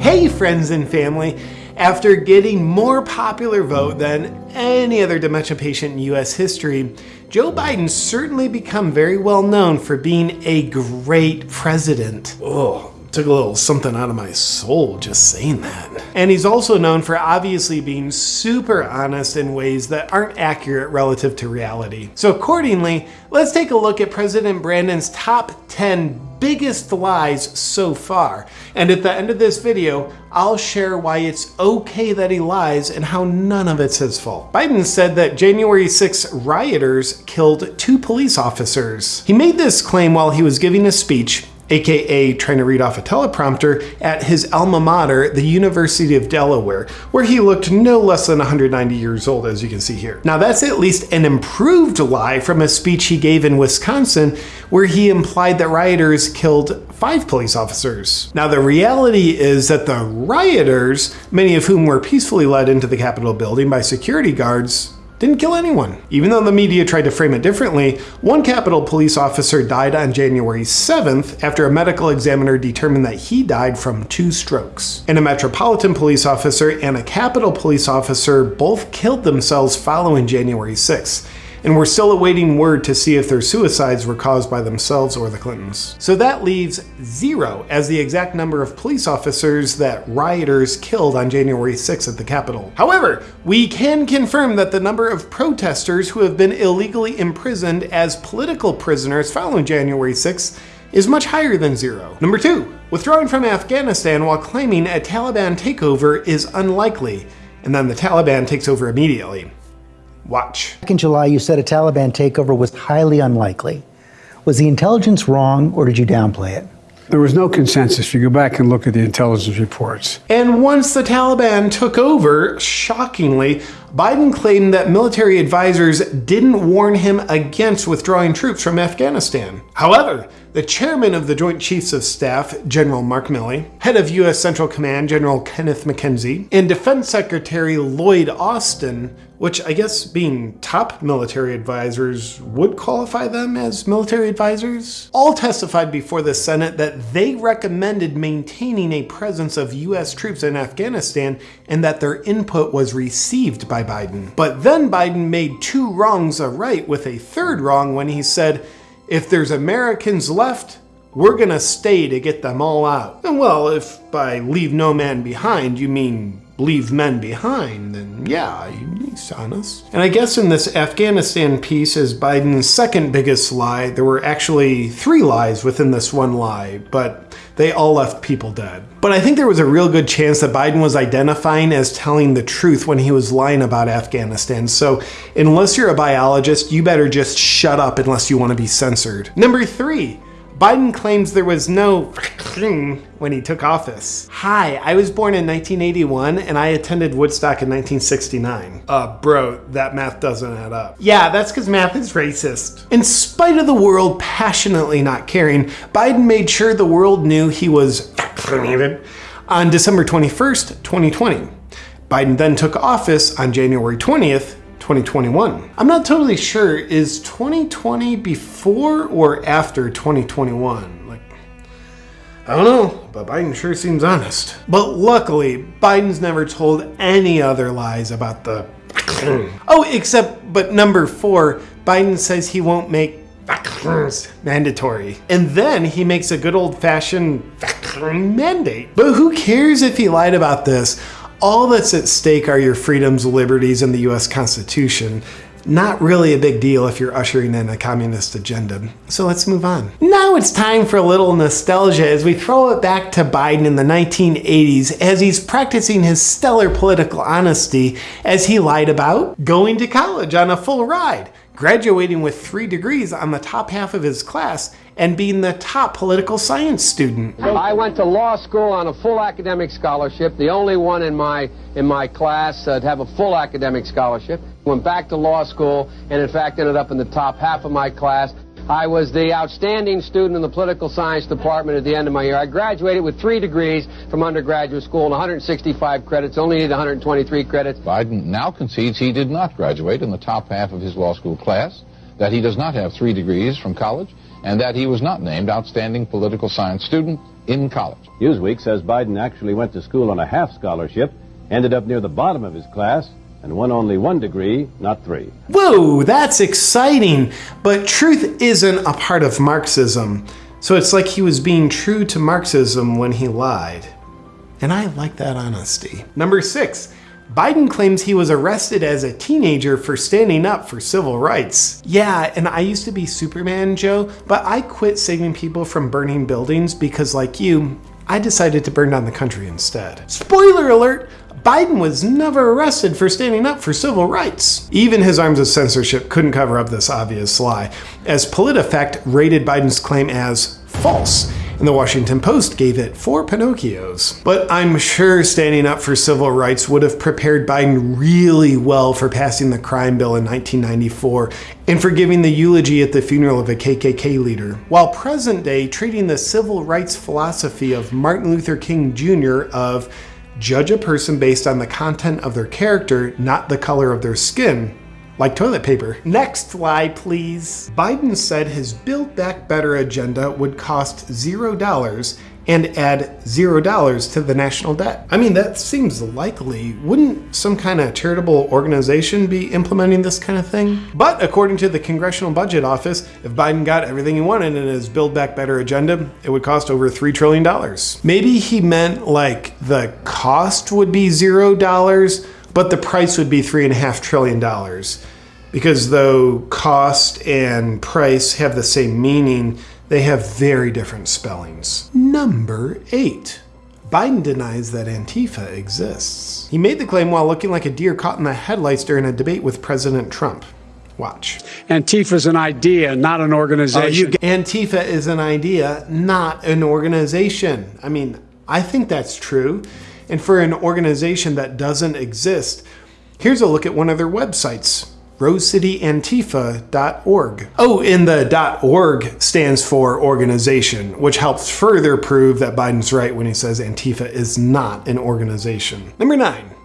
Hey friends and family! After getting more popular vote than any other dementia patient in US history, Joe Biden certainly become very well known for being a great president. Oh, took a little something out of my soul just saying that. And he's also known for obviously being super honest in ways that aren't accurate relative to reality. So accordingly, let's take a look at President Brandon's top 10 biggest lies so far. And at the end of this video, I'll share why it's okay that he lies and how none of it's his fault. Biden said that January 6 rioters killed two police officers. He made this claim while he was giving a speech aka trying to read off a teleprompter, at his alma mater, the University of Delaware, where he looked no less than 190 years old, as you can see here. Now, that's at least an improved lie from a speech he gave in Wisconsin, where he implied that rioters killed five police officers. Now, the reality is that the rioters, many of whom were peacefully led into the Capitol building by security guards, didn't kill anyone. Even though the media tried to frame it differently, one Capitol police officer died on January 7th after a medical examiner determined that he died from two strokes. And a Metropolitan police officer and a Capitol police officer both killed themselves following January 6th and we're still awaiting word to see if their suicides were caused by themselves or the Clintons. So that leaves zero as the exact number of police officers that rioters killed on January 6th at the Capitol. However, we can confirm that the number of protesters who have been illegally imprisoned as political prisoners following January 6th is much higher than zero. Number two, withdrawing from Afghanistan while claiming a Taliban takeover is unlikely, and then the Taliban takes over immediately. Watch. Back in July, you said a Taliban takeover was highly unlikely. Was the intelligence wrong, or did you downplay it? There was no consensus. You go back and look at the intelligence reports. And once the Taliban took over, shockingly, Biden claimed that military advisors didn't warn him against withdrawing troops from Afghanistan. However, the chairman of the Joint Chiefs of Staff, General Mark Milley, head of U.S. Central Command, General Kenneth McKenzie, and Defense Secretary Lloyd Austin, which I guess being top military advisors would qualify them as military advisors, all testified before the Senate that they recommended maintaining a presence of U.S. troops in Afghanistan and that their input was received by Biden. But then Biden made two wrongs a right with a third wrong when he said, if there's Americans left, we're gonna stay to get them all out. And well, if by leave no man behind you mean leave men behind, then yeah, he's honest. And I guess in this Afghanistan piece is Biden's second biggest lie. There were actually three lies within this one lie, but they all left people dead. But I think there was a real good chance that Biden was identifying as telling the truth when he was lying about Afghanistan. So unless you're a biologist, you better just shut up unless you want to be censored. Number three, Biden claims there was no when he took office. Hi, I was born in 1981 and I attended Woodstock in 1969. Uh, bro, that math doesn't add up. Yeah, that's because math is racist. In spite of the world passionately not caring, Biden made sure the world knew he was vaccinated on December 21st, 2020. Biden then took office on January 20th, 2021. I'm not totally sure, is 2020 before or after 2021? I don't know, but Biden sure seems honest. But luckily, Biden's never told any other lies about the Oh, except, but number four, Biden says he won't make mandatory. And then he makes a good old fashioned mandate. But who cares if he lied about this? all that's at stake are your freedoms, liberties, and the US Constitution. Not really a big deal if you're ushering in a communist agenda. So let's move on. Now it's time for a little nostalgia as we throw it back to Biden in the 1980s as he's practicing his stellar political honesty as he lied about going to college on a full ride, graduating with three degrees on the top half of his class, and being the top political science student. I went to law school on a full academic scholarship, the only one in my in my class uh, to have a full academic scholarship. Went back to law school and in fact ended up in the top half of my class. I was the outstanding student in the political science department at the end of my year. I graduated with three degrees from undergraduate school and 165 credits, only needed 123 credits. Biden now concedes he did not graduate in the top half of his law school class, that he does not have three degrees from college, and that he was not named Outstanding Political Science Student in college. Newsweek says Biden actually went to school on a half scholarship, ended up near the bottom of his class, and won only one degree, not three. Whoa, that's exciting. But truth isn't a part of Marxism. So it's like he was being true to Marxism when he lied. And I like that honesty. Number six, Biden claims he was arrested as a teenager for standing up for civil rights. Yeah, and I used to be Superman, Joe, but I quit saving people from burning buildings because, like you, I decided to burn down the country instead. Spoiler alert! Biden was never arrested for standing up for civil rights. Even his arms of censorship couldn't cover up this obvious lie, as PolitiFact rated Biden's claim as false and the Washington Post gave it four Pinocchios. But I'm sure standing up for civil rights would have prepared Biden really well for passing the crime bill in 1994 and for giving the eulogy at the funeral of a KKK leader, while present day treating the civil rights philosophy of Martin Luther King Jr. of judge a person based on the content of their character, not the color of their skin, like toilet paper. Next slide, please. Biden said his Build Back Better agenda would cost $0 and add $0 to the national debt. I mean, that seems likely. Wouldn't some kind of charitable organization be implementing this kind of thing? But according to the Congressional Budget Office, if Biden got everything he wanted in his Build Back Better agenda, it would cost over $3 trillion. Maybe he meant like the cost would be $0, but the price would be $3.5 trillion because though cost and price have the same meaning, they have very different spellings. Number eight. Biden denies that Antifa exists. He made the claim while looking like a deer caught in the headlights during a debate with President Trump. Watch. Antifa is an idea, not an organization. Uh, Antifa is an idea, not an organization. I mean, I think that's true. And for an organization that doesn't exist, here's a look at one of their websites rosecityantifa.org. Oh, and the .org stands for organization, which helps further prove that Biden's right when he says Antifa is not an organization. Number nine.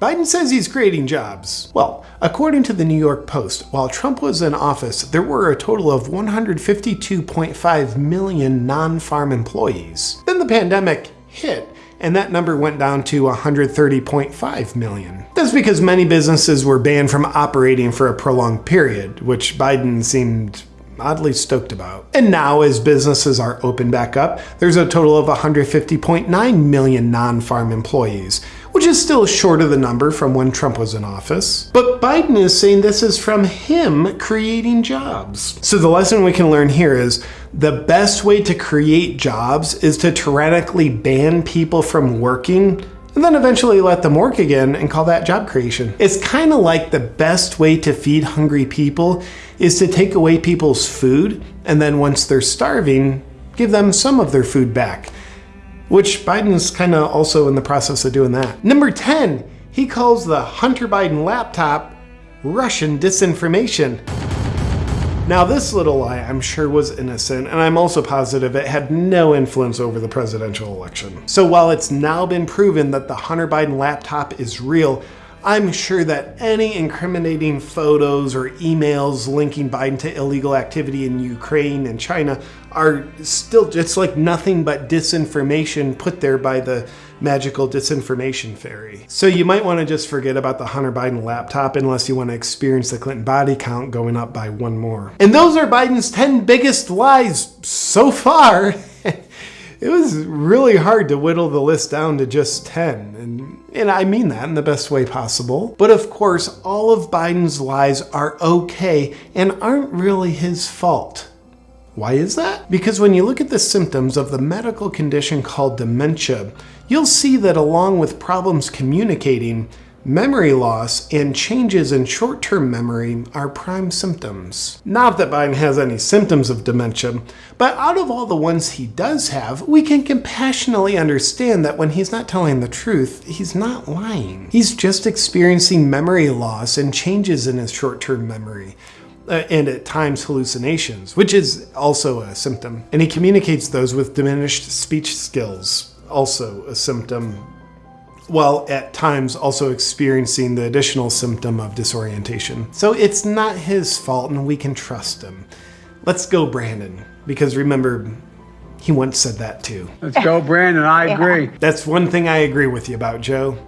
Biden says he's creating jobs. Well, according to the New York Post, while Trump was in office, there were a total of 152.5 million non farm employees. Then the pandemic hit, and that number went down to 130.5 million. That's because many businesses were banned from operating for a prolonged period, which Biden seemed oddly stoked about. And now, as businesses are open back up, there's a total of 150.9 million non farm employees, which is still short of the number from when Trump was in office. But Biden is saying this is from him creating jobs. So the lesson we can learn here is the best way to create jobs is to tyrannically ban people from working and then eventually let them work again and call that job creation. It's kind of like the best way to feed hungry people is to take away people's food and then once they're starving, give them some of their food back. Which Biden's kind of also in the process of doing that. Number 10, he calls the Hunter Biden laptop Russian disinformation. Now, this little lie I'm sure was innocent, and I'm also positive it had no influence over the presidential election. So while it's now been proven that the Hunter Biden laptop is real, I'm sure that any incriminating photos or emails linking Biden to illegal activity in Ukraine and China are still just like nothing but disinformation put there by the magical disinformation fairy. So you might want to just forget about the Hunter Biden laptop unless you want to experience the Clinton body count going up by one more. And those are Biden's 10 biggest lies so far. it was really hard to whittle the list down to just 10. And, and I mean that in the best way possible. But of course, all of Biden's lies are okay and aren't really his fault. Why is that? Because when you look at the symptoms of the medical condition called dementia, you'll see that along with problems communicating, memory loss and changes in short term memory are prime symptoms. Not that Biden has any symptoms of dementia, but out of all the ones he does have, we can compassionately understand that when he's not telling the truth, he's not lying. He's just experiencing memory loss and changes in his short term memory. Uh, and at times hallucinations, which is also a symptom. And he communicates those with diminished speech skills, also a symptom, while at times also experiencing the additional symptom of disorientation. So it's not his fault and we can trust him. Let's go, Brandon. Because remember, he once said that too. Let's go, Brandon. I agree. That's one thing I agree with you about, Joe.